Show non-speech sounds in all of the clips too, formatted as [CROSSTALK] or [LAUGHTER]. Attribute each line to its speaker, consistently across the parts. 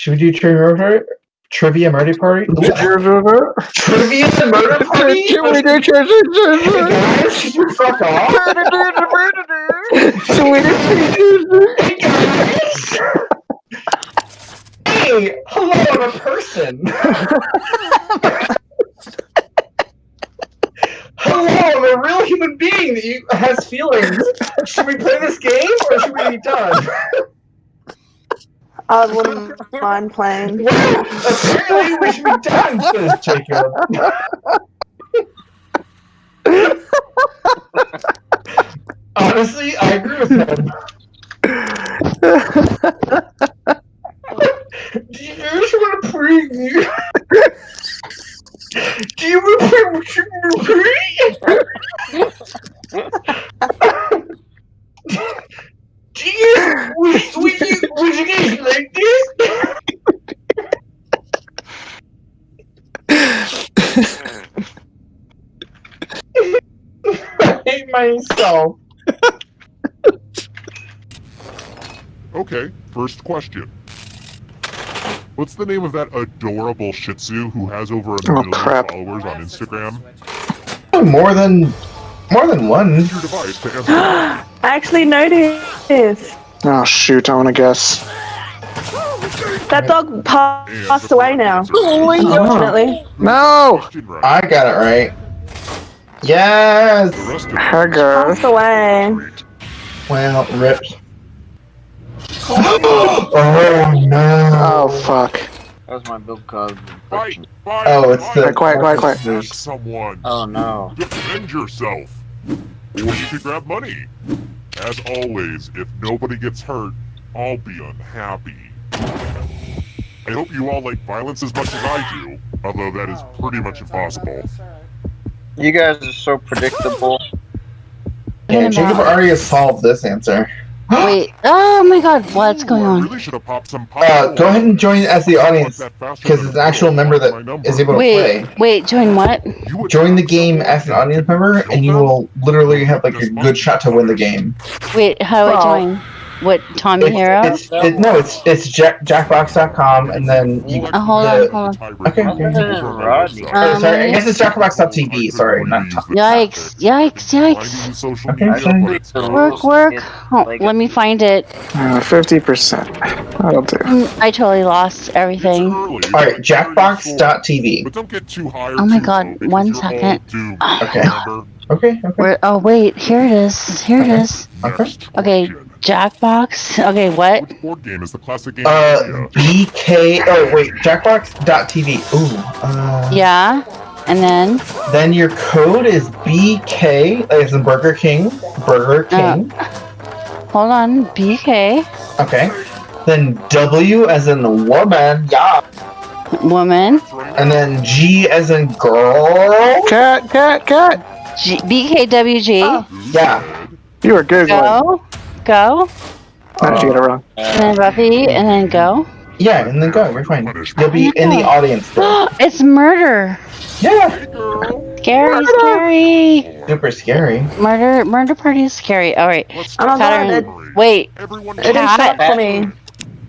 Speaker 1: Should we do trivia murder? Trivia murder party? [LAUGHS] Trivia murder [LAUGHS] party? Hey guys, should you fuck off? Hey guys! Hey, hello, I'm a person. hello, I'm a real human being that you, has feelings. Should we play this game or should we be done?
Speaker 2: I wouldn't mind playing. [LAUGHS]
Speaker 1: Well, apparently we should be done, says Jacob. [LAUGHS] Honestly, I agree with him. [LAUGHS] Do you guys want to play? Do you want to play? Do you would, would you would you guys like this? I hate myself. [LAUGHS]
Speaker 3: Okay, first question. What's the name of that adorable Shih Tzu who has over a
Speaker 4: Oh,
Speaker 3: million
Speaker 4: crap.
Speaker 3: followers on Instagram?
Speaker 1: Oh, more than more than one.
Speaker 3: Your device to answer. [GASPS]
Speaker 2: I actually noticed.
Speaker 4: Oh shoot, I wanna guess.
Speaker 2: That dog passed away now. Unfortunately.
Speaker 4: No!
Speaker 1: I got it right. Yes.
Speaker 3: The rest of
Speaker 2: Passed away.
Speaker 3: Great.
Speaker 1: Well, ripped. [GASPS] oh no.
Speaker 4: Oh fuck.
Speaker 5: That was my build code.
Speaker 3: Fight! Fight!
Speaker 1: Oh, it's the-
Speaker 4: Quiet, quiet, quiet, quiet.
Speaker 3: Someone.
Speaker 5: Oh no.
Speaker 3: Defend yourself. Or you could grab money. As always, if nobody gets hurt, I'll be unhappy. I hope you all like violence as much as I do, although that is pretty much impossible.
Speaker 5: You guys are so predictable.
Speaker 1: Yeah, Jacob already has solved this answer. [GASPS]
Speaker 6: Wait. Oh my god, what's going on?
Speaker 3: really should have popped some
Speaker 1: Uh, go ahead and join as the audience because it's an actual member that is able to
Speaker 6: Wait,
Speaker 1: play.
Speaker 6: wait, join what?
Speaker 1: Join the game as an audience member, and you will literally have like a good shot to win the game.
Speaker 6: Wait, how do I
Speaker 2: Oh.
Speaker 6: join? What, Tommy
Speaker 1: It's,
Speaker 6: Hero?
Speaker 1: it's it, no, it's it's jack, jackbox.com, and then you.
Speaker 6: Oh, hold on,
Speaker 1: the-
Speaker 6: hold
Speaker 1: Okay, okay.
Speaker 5: Rodney.
Speaker 1: Oh, sorry, I
Speaker 6: Um,
Speaker 1: guess it's jackbox.tv. Sorry, not.
Speaker 6: Yikes, yikes, yikes.
Speaker 1: Okay, sorry.
Speaker 6: Work, work. Oh, let me find it.
Speaker 4: Uh, 50%. That'll do.
Speaker 6: Mm, I totally lost everything.
Speaker 1: All right, jackbox.tv.
Speaker 3: But don't get too high.
Speaker 6: Oh my god, one second. [SIGHS]
Speaker 1: Okay. Okay. Okay.
Speaker 6: Where, oh wait, here it is. Here it is.
Speaker 1: Okay.
Speaker 6: Okay, Jackbox. Okay, what?
Speaker 3: Which board game is the classic game?
Speaker 1: Uh, BK. Oh wait, jackbox.tv. Ooh. Uh,
Speaker 6: Yeah. And then
Speaker 1: Then your code is BK, as in Burger King. Burger King.
Speaker 6: hold on, BK
Speaker 1: Okay. Then W as in woman. Yeah.
Speaker 6: woman.
Speaker 1: And then G as in girl.
Speaker 4: Cat, cat, cat!
Speaker 6: G- BKWG.
Speaker 2: Oh.
Speaker 1: Yeah.
Speaker 4: You were good, one.
Speaker 6: Go. Go.
Speaker 4: How did you get it wrong?
Speaker 6: And then Buffy. And then go.
Speaker 1: Yeah, and then go. We're fine. You'll be in the audience. Though. [GASPS]
Speaker 6: it's murder.
Speaker 1: Yeah.
Speaker 6: Scary, scary.
Speaker 1: Super scary.
Speaker 6: Murder, murder party is scary. All right.
Speaker 2: Oh my god,
Speaker 6: Pattern. Wait.
Speaker 3: Everyone
Speaker 2: it didn't show up
Speaker 6: Cat.
Speaker 2: for me.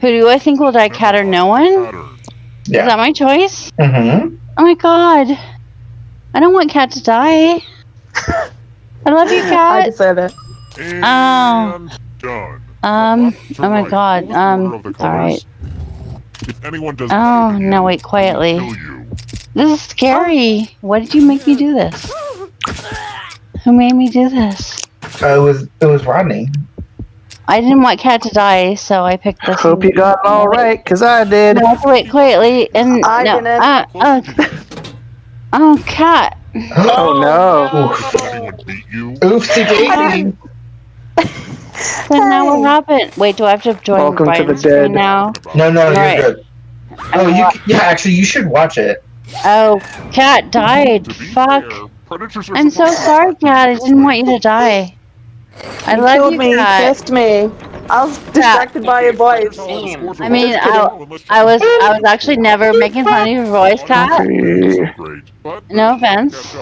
Speaker 6: Who do I think will die? Cat or no one? Is that my choice?
Speaker 1: Mm-hmm.
Speaker 6: Oh my god. I don't want Cat to die. [LAUGHS] I love you, Cat.
Speaker 2: I deserve it.
Speaker 3: And done.
Speaker 6: Um. Oh my
Speaker 3: right.
Speaker 6: god.
Speaker 3: What was the order
Speaker 6: Um.
Speaker 3: of the
Speaker 6: All
Speaker 3: colors?
Speaker 6: right.
Speaker 3: If anyone does
Speaker 6: Oh
Speaker 3: better
Speaker 6: no! Wait, quietly.
Speaker 3: I'll kill you.
Speaker 6: This is scary. Why did you make me do this? Who made me do this?
Speaker 1: Uh, it was it was Rodney.
Speaker 6: I didn't want Cat to die, so I picked this.
Speaker 4: Hope you got it all right, cause I did.
Speaker 6: No, I have to wait quietly and
Speaker 2: I
Speaker 6: no. Uh, uh, [LAUGHS] oh, Cat.
Speaker 4: Oh no.
Speaker 1: Oof.
Speaker 3: Did anyone beat you?
Speaker 1: Oofsie daisy. [LAUGHS]
Speaker 6: Then now what happened? Wait, do I have to join
Speaker 4: Welcome to the
Speaker 6: Brian's screen
Speaker 4: dead.
Speaker 6: now?
Speaker 1: No, no, you're
Speaker 6: Right.
Speaker 1: good. Oh, you yeah. Actually, you should watch it.
Speaker 6: Oh, Cat died. Fuck.
Speaker 3: fair, predators are
Speaker 6: I'm so sorry, Cat. I didn't want you to die. I
Speaker 2: You
Speaker 6: love
Speaker 2: killed
Speaker 6: you,
Speaker 2: me,
Speaker 6: Cat.
Speaker 2: kissed me. I was distracted by your voice.
Speaker 6: I mean, I, I was I was actually never making fun of your voice, Cat.
Speaker 4: Okay.
Speaker 3: Great, but
Speaker 6: No offense.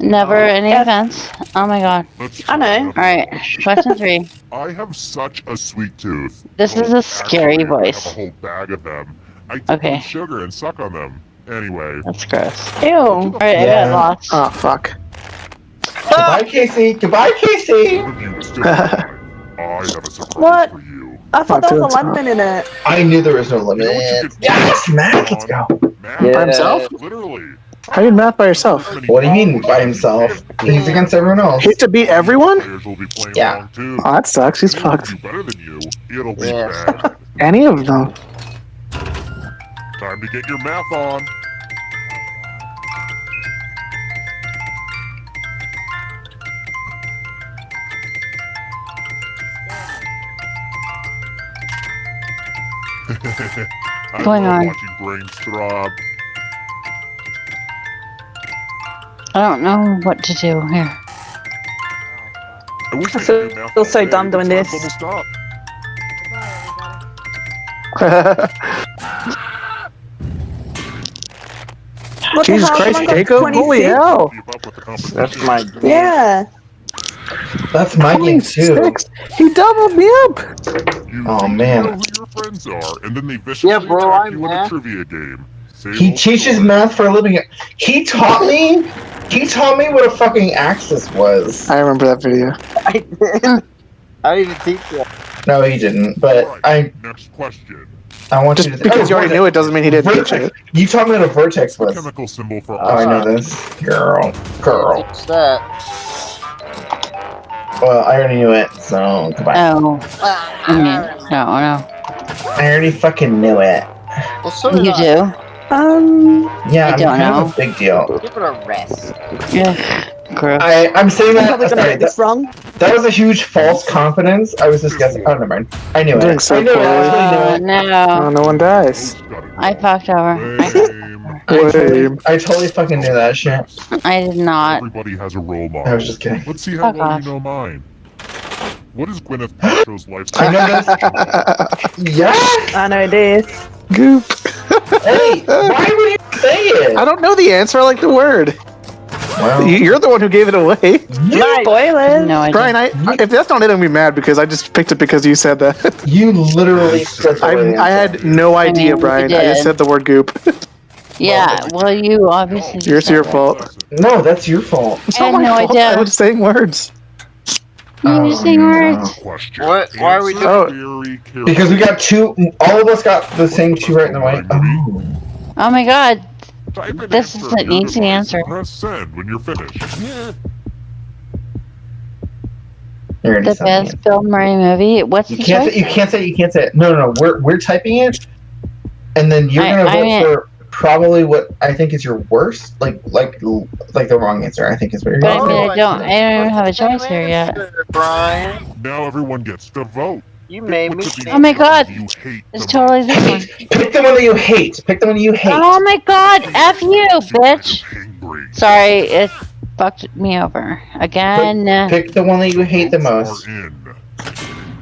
Speaker 3: Up.
Speaker 6: Never oh. any
Speaker 2: F.
Speaker 6: offense. Oh my god.
Speaker 2: I know.
Speaker 6: Alright, question three. [LAUGHS]
Speaker 3: I have such a sweet tooth.
Speaker 6: This oh, is
Speaker 3: Oh,
Speaker 6: a scary
Speaker 3: actually,
Speaker 6: voice.
Speaker 3: I have a whole bag of them. I dip
Speaker 6: Okay.
Speaker 3: in sugar and suck on them. Anyway.
Speaker 6: That's gross.
Speaker 2: Ew.
Speaker 6: Alright, I
Speaker 1: Yeah.
Speaker 6: got lost.
Speaker 4: Oh fuck.
Speaker 1: Goodbye, Casey. Goodbye, Casey.
Speaker 3: None of you still alive. I have a surprise
Speaker 2: What?
Speaker 3: for you.
Speaker 2: I thought there was a lemon in it.
Speaker 1: I knew there was no lemon.
Speaker 3: You know what you could do?
Speaker 1: Yes, Matt. Let's go.
Speaker 3: Math.
Speaker 5: Yeah.
Speaker 4: By himself?
Speaker 3: Literally.
Speaker 4: How did math by yourself?
Speaker 1: What do you mean by himself? He's against everyone else.
Speaker 4: He has to beat everyone?
Speaker 3: Players will be playing
Speaker 1: Yeah.
Speaker 3: along too.
Speaker 4: Oh, that sucks. He's fucked.
Speaker 3: do better than you. It'll be
Speaker 5: Yes.
Speaker 3: bad. [LAUGHS]
Speaker 4: Any of them.
Speaker 3: Time to get your math on. [LAUGHS] I
Speaker 6: Going on.
Speaker 3: watching brains throb.
Speaker 6: I don't know what to do here.
Speaker 3: I wish I
Speaker 2: feel-
Speaker 3: could do math
Speaker 2: feel so dumb doing this.
Speaker 3: almost. [LAUGHS]
Speaker 2: What
Speaker 4: Jesus
Speaker 2: hell?
Speaker 4: Christ,
Speaker 2: Someone got
Speaker 4: Jacob! Holy hell!
Speaker 3: Keep up with the competition.
Speaker 5: That's my game.
Speaker 2: Yeah.
Speaker 1: That's my game too.
Speaker 4: He doubled me up!
Speaker 3: You
Speaker 1: Oh,
Speaker 3: need to
Speaker 1: man.
Speaker 3: know who your friends are, and then they viciously
Speaker 5: Yeah, bro,
Speaker 3: attack
Speaker 5: I'm
Speaker 3: you in a
Speaker 5: math.
Speaker 3: trivia game. Same
Speaker 1: He teaches
Speaker 3: story.
Speaker 1: math for a living. He taught me. He taught me what a fucking axis was.
Speaker 4: I remember that video.
Speaker 5: I did. I didn't even teach you.
Speaker 1: No, he didn't. But
Speaker 3: Alright,
Speaker 1: I,
Speaker 3: Next question.
Speaker 1: I want
Speaker 4: Just
Speaker 1: you to.
Speaker 4: because you already knew it doesn't mean he didn't teach
Speaker 1: Vertex.
Speaker 4: it.
Speaker 1: You taught me what a vertex
Speaker 3: What's the
Speaker 1: was.
Speaker 3: chemical symbol for
Speaker 1: Oh, I know this, girl, girl.
Speaker 5: Teach that.
Speaker 1: Well, I already knew it, so goodbye.
Speaker 6: Oh. Mm-hmm. I mean, no, no.
Speaker 1: I already fucking knew it.
Speaker 5: Well, so did
Speaker 6: You
Speaker 5: I.
Speaker 6: do?
Speaker 2: Um.
Speaker 1: Yeah,
Speaker 6: I
Speaker 1: I'm
Speaker 6: don't
Speaker 1: kind
Speaker 6: know.
Speaker 1: of a big deal.
Speaker 5: Give it a rest.
Speaker 6: Yeah. Gross.
Speaker 1: I, I'm saying
Speaker 2: I'm
Speaker 1: that. Sorry,
Speaker 2: get
Speaker 1: that,
Speaker 2: wrong.
Speaker 1: that was a huge false confidence. I was just guessing. Oh, never mind. I knew
Speaker 4: Doing
Speaker 1: it.
Speaker 4: so
Speaker 1: I knew it. I
Speaker 4: poorly.
Speaker 1: totally knew
Speaker 6: Uh,
Speaker 1: it.
Speaker 4: Oh,
Speaker 6: no.
Speaker 4: no one dies.
Speaker 3: Those gotta
Speaker 6: I fucked over. [LAUGHS] I,
Speaker 1: totally, I totally fucking knew that shit.
Speaker 6: I did not.
Speaker 3: Everybody has a role
Speaker 1: I was just kidding.
Speaker 3: Let's see how
Speaker 6: Fuck
Speaker 3: well
Speaker 6: off.
Speaker 3: you know mine. What is Gwyneth [GASPS] Paltrow's
Speaker 1: I know this. [LAUGHS] Yeah.
Speaker 2: I know this.
Speaker 4: Goop.
Speaker 1: Hey, why would you say it?
Speaker 4: I don't know the answer. I like the word.
Speaker 1: Well,
Speaker 4: You- You're the one who gave it away.
Speaker 5: Nice.
Speaker 2: Spoilers.
Speaker 6: No idea.
Speaker 4: Brian, I, if that's not it, I'm gonna be mad because I just picked it because you said that.
Speaker 1: you literally [LAUGHS] said the
Speaker 4: I, I had no idea,
Speaker 6: mean,
Speaker 4: Brian. I just said the word goop. [LAUGHS]
Speaker 6: Yeah, well, you obviously.
Speaker 4: Yours
Speaker 6: said
Speaker 4: your
Speaker 6: it.
Speaker 4: fault.
Speaker 1: No, that's your fault.
Speaker 4: It's
Speaker 6: I had
Speaker 4: not my
Speaker 6: no
Speaker 4: fault.
Speaker 6: idea.
Speaker 4: I was saying words.
Speaker 6: You
Speaker 1: Oh,
Speaker 6: were um, saying
Speaker 1: no.
Speaker 6: words.
Speaker 3: Question.
Speaker 5: What? Why are we
Speaker 3: Answer
Speaker 4: doing- oh,
Speaker 3: very carefully.
Speaker 1: Because we got two. All of us got the same two right in the way. Oh.
Speaker 6: Oh my god. This
Speaker 3: answer
Speaker 6: is an easy answer.
Speaker 3: Press send when you're finished.
Speaker 1: You
Speaker 6: The best
Speaker 1: it.
Speaker 6: Bill Murray movie. What's
Speaker 1: You
Speaker 6: the
Speaker 1: can't
Speaker 6: choice?
Speaker 1: say. You can't say. You can't say. It. No, no, no. We're we're typing it, and then you're
Speaker 6: I-
Speaker 1: gonna
Speaker 6: I mean-
Speaker 1: for probably what I think is your worst, like like like the wrong answer. I think is what you're
Speaker 6: But I
Speaker 1: gonna
Speaker 6: mean. I oh, don't- I don't even have a choice here yet.
Speaker 5: Brian.
Speaker 3: Now everyone gets to vote.
Speaker 5: You
Speaker 3: Pick
Speaker 5: made me
Speaker 3: of these
Speaker 5: think.
Speaker 6: Oh my God.
Speaker 3: you hate
Speaker 6: It's
Speaker 3: the
Speaker 6: totally
Speaker 3: most.
Speaker 6: this one.
Speaker 1: Pick the one that you hate. Pick the one that you hate.
Speaker 6: Oh my god, F you, bitch! Sorry, it fucked me over. Again.
Speaker 1: Pick the one that you hate the most.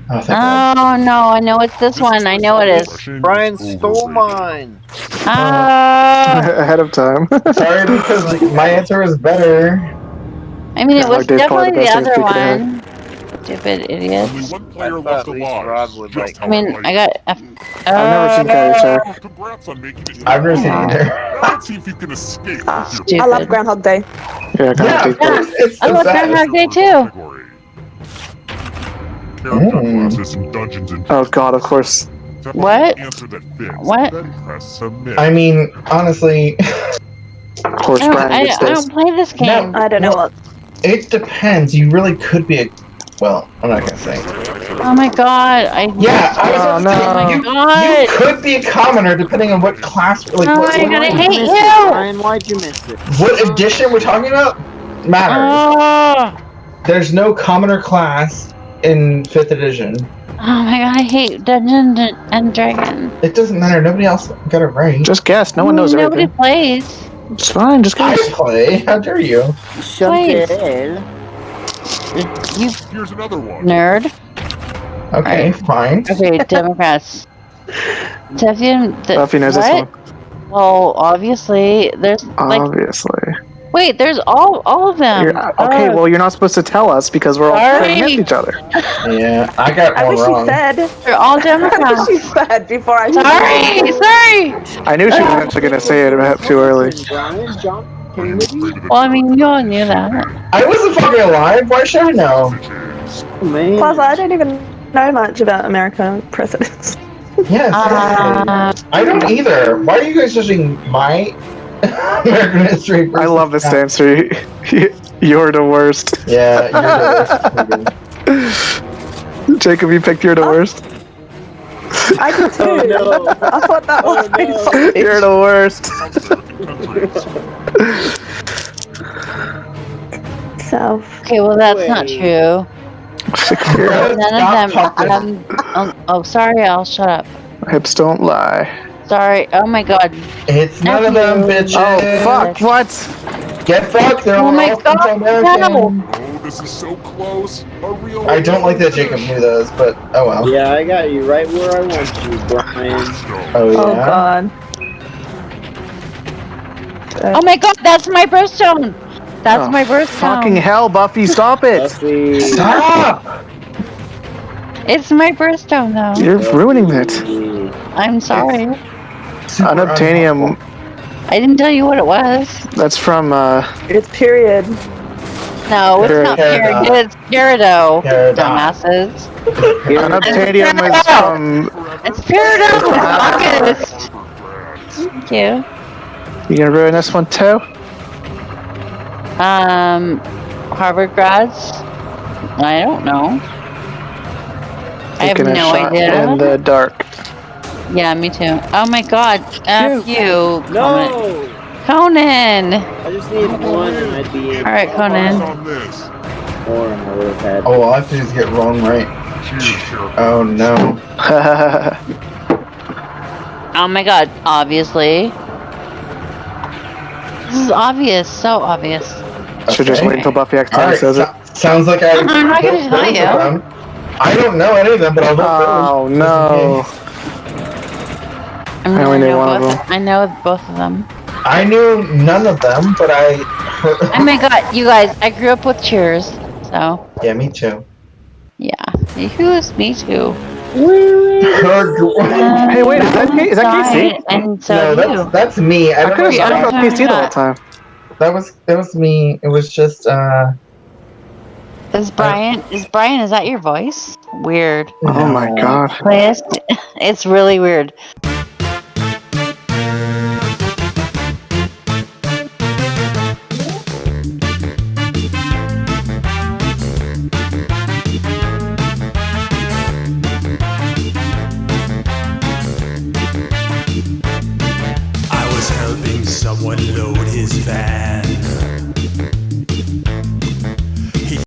Speaker 3: Are in.
Speaker 1: Oh.
Speaker 6: Oh no, I know it's this one. I know it is.
Speaker 5: Brian
Speaker 3: is
Speaker 5: stole mine.
Speaker 6: Ah, [LAUGHS]
Speaker 4: Ahead of time.
Speaker 1: Sorry, [LAUGHS] because like, my answer was better.
Speaker 6: I mean, it was
Speaker 4: like,
Speaker 6: definitely
Speaker 4: the
Speaker 6: the other one. Stupid idiot.
Speaker 3: Only one
Speaker 5: I
Speaker 3: player
Speaker 5: thought
Speaker 3: left alive.
Speaker 5: Rod would
Speaker 3: Just
Speaker 5: like-
Speaker 6: I mean,
Speaker 3: like
Speaker 6: I got. F-
Speaker 4: I've never seen uh, Caddyshack. [LAUGHS]
Speaker 3: Oh, Congrats on making it.
Speaker 1: I've never seen it
Speaker 6: Aw.
Speaker 1: either.
Speaker 3: Let's see if you can escape with ah,
Speaker 6: Stupid.
Speaker 2: I love Groundhog Day.
Speaker 4: Yeah, kind
Speaker 1: Yeah,
Speaker 4: of
Speaker 1: of course. It's
Speaker 6: I love
Speaker 1: sad.
Speaker 6: Groundhog Day too.
Speaker 3: Category. Character
Speaker 1: Mm.
Speaker 3: classes and Dungeons and
Speaker 4: Oh god, of course.
Speaker 6: What?
Speaker 3: that fits.
Speaker 6: What?
Speaker 3: Press.
Speaker 1: I mean, honestly,
Speaker 4: Of course,
Speaker 6: I don't,
Speaker 4: Brian
Speaker 6: I,
Speaker 4: gets
Speaker 6: I
Speaker 4: this.
Speaker 6: don't play this game.
Speaker 2: I don't know
Speaker 1: Well,
Speaker 2: what.
Speaker 1: it depends. You really could be a. Well, I'm not gonna say.
Speaker 6: Oh my god, I.
Speaker 1: Yeah, I was
Speaker 4: Oh,
Speaker 1: about to say,
Speaker 4: no.
Speaker 1: you,
Speaker 6: God.
Speaker 1: you could be a commoner depending on what class, like
Speaker 6: Oh
Speaker 1: what,
Speaker 6: my god, I
Speaker 1: what,
Speaker 6: hate
Speaker 5: Miss it,
Speaker 6: you!
Speaker 5: Brian, why'd you miss it?
Speaker 1: what edition we're talking about matters.
Speaker 6: Oh,
Speaker 1: There's no commoner class in fifth edition.
Speaker 6: oh my god, I hate Dungeons and- and Dragons.
Speaker 1: It doesn't matter. Nobody else got it right.
Speaker 4: Just guess. No one knows
Speaker 6: Nobody
Speaker 4: everything.
Speaker 6: plays.
Speaker 4: It's fine. Just
Speaker 1: I
Speaker 4: guess.
Speaker 1: play. How dare you?
Speaker 6: Please. You
Speaker 3: Here's another one.
Speaker 6: nerd.
Speaker 1: Okay, fine.
Speaker 6: Okay, [LAUGHS] Democrats. Tefian, the,
Speaker 4: Buffy knows
Speaker 6: what?
Speaker 4: this one.
Speaker 6: Well, obviously, there's like,
Speaker 4: Obviously.
Speaker 6: Wait, there's all all of them.
Speaker 4: You're, okay,
Speaker 6: Oh,
Speaker 4: well, you're not supposed to tell us because we're all
Speaker 6: Sorry.
Speaker 4: playing against each other. [LAUGHS]
Speaker 1: Yeah, I got
Speaker 2: I
Speaker 1: one
Speaker 2: wish
Speaker 1: wrong.
Speaker 2: you said.
Speaker 6: they're all [LAUGHS]
Speaker 2: I wish
Speaker 6: Democrats.
Speaker 2: you said before I.
Speaker 6: sorry, sorry.
Speaker 4: I knew she was actually going to say it about too early.
Speaker 3: I am afraid of the
Speaker 6: Well, I mean, you all knew that.
Speaker 1: I wasn't fucking alive. Why should I know?
Speaker 5: man.
Speaker 2: Plus, I don't even know much about American presidents.
Speaker 1: Yes.
Speaker 6: Uh,
Speaker 1: I don't either. Why are you guys judging my American history?
Speaker 4: I love this
Speaker 1: yours? [LAUGHS]
Speaker 4: answer. You're the worst.
Speaker 1: Yeah, you're the worst. [LAUGHS]
Speaker 4: Jacob, you picked you're the worst.
Speaker 2: I did too. [LAUGHS]
Speaker 5: Oh, no.
Speaker 2: I thought that
Speaker 5: Oh,
Speaker 2: was
Speaker 5: no.
Speaker 4: You're the worst.
Speaker 3: Countries.
Speaker 2: Self.
Speaker 6: okay, well, that's not true.
Speaker 1: Shakira,
Speaker 6: None of
Speaker 1: stop
Speaker 6: them.
Speaker 1: talking.
Speaker 6: Um, um, oh, sorry, I'll shut up.
Speaker 4: Hips don't lie.
Speaker 6: Sorry. Oh my god.
Speaker 1: It's none of them, bitches.
Speaker 4: Oh, fuck. What?
Speaker 1: Get fucked. They're
Speaker 6: Oh
Speaker 1: all
Speaker 6: my God,
Speaker 1: American.
Speaker 3: Oh, this is so close. A real.
Speaker 1: I don't like that Jacob knew those, but oh well.
Speaker 5: Yeah, I got you right where I want you, Brian.
Speaker 1: Oh, oh yeah.
Speaker 2: Oh god.
Speaker 6: Oh my god, that's my birthstone. That's
Speaker 4: Oh,
Speaker 6: my birthstone.
Speaker 4: Fucking hell, Buffy, stop it!
Speaker 5: Buffy.
Speaker 1: Stop!
Speaker 6: It's my birthstone, though.
Speaker 4: You're ruining it.
Speaker 6: I'm sorry.
Speaker 1: Super
Speaker 4: Unobtainium,
Speaker 1: unhelpful.
Speaker 6: I didn't tell you what it was.
Speaker 4: that's from, uh,
Speaker 2: It's period.
Speaker 6: No, it's not
Speaker 1: period.
Speaker 6: Peridot. It's Peridot.
Speaker 1: Peridot.
Speaker 6: Dumbasses.
Speaker 4: Unobtainium is from,
Speaker 6: It's Peridot. It's August. Thank you.
Speaker 4: you gonna ruin this one too?
Speaker 6: Um, Harvard grads? I don't know. I have
Speaker 4: Taking a
Speaker 6: no
Speaker 4: shot
Speaker 6: idea.
Speaker 4: in the dark.
Speaker 6: Yeah, me too. Oh my god. F you. Conan.
Speaker 5: No!
Speaker 6: Conan.
Speaker 5: I just need one and I'd be.
Speaker 6: Alright, Conan.
Speaker 5: Or I would have had.
Speaker 1: Oh, all I have to do is get wrong right. Oh no. [LAUGHS]
Speaker 6: Oh my god. Obviously. This is obvious. So obvious.
Speaker 4: Should just wait until Buffy accidentally
Speaker 1: Alright,
Speaker 4: says it.
Speaker 1: sounds like I. [LAUGHS]
Speaker 6: I'm not gonna [LAUGHS] tell you.
Speaker 1: I don't know any of them, but I'll vote
Speaker 4: Oh
Speaker 1: for them.
Speaker 4: no.
Speaker 6: I'm
Speaker 4: I only
Speaker 6: gonna
Speaker 4: knew
Speaker 6: know
Speaker 4: one of
Speaker 6: both.
Speaker 4: them.
Speaker 6: I know both of them.
Speaker 1: I knew none of them, but I. [LAUGHS]
Speaker 6: Oh my god, you guys, I grew up with Cheers, so
Speaker 1: yeah, me too.
Speaker 6: yeah. Who's me too? [LAUGHS]
Speaker 4: Hey, wait, is that K- is that Casey?
Speaker 6: And so
Speaker 1: no,
Speaker 6: you.
Speaker 1: that's that's me. I
Speaker 4: I
Speaker 1: don't
Speaker 4: could have
Speaker 1: know.
Speaker 6: Yeah,
Speaker 1: That,
Speaker 4: about PC the whole time.
Speaker 1: that was that was me. It was just uh.
Speaker 6: Is Brian? Is Brian? Is that your voice? Weird.
Speaker 4: Oh my
Speaker 1: no.
Speaker 4: god.
Speaker 6: It's, it's really weird.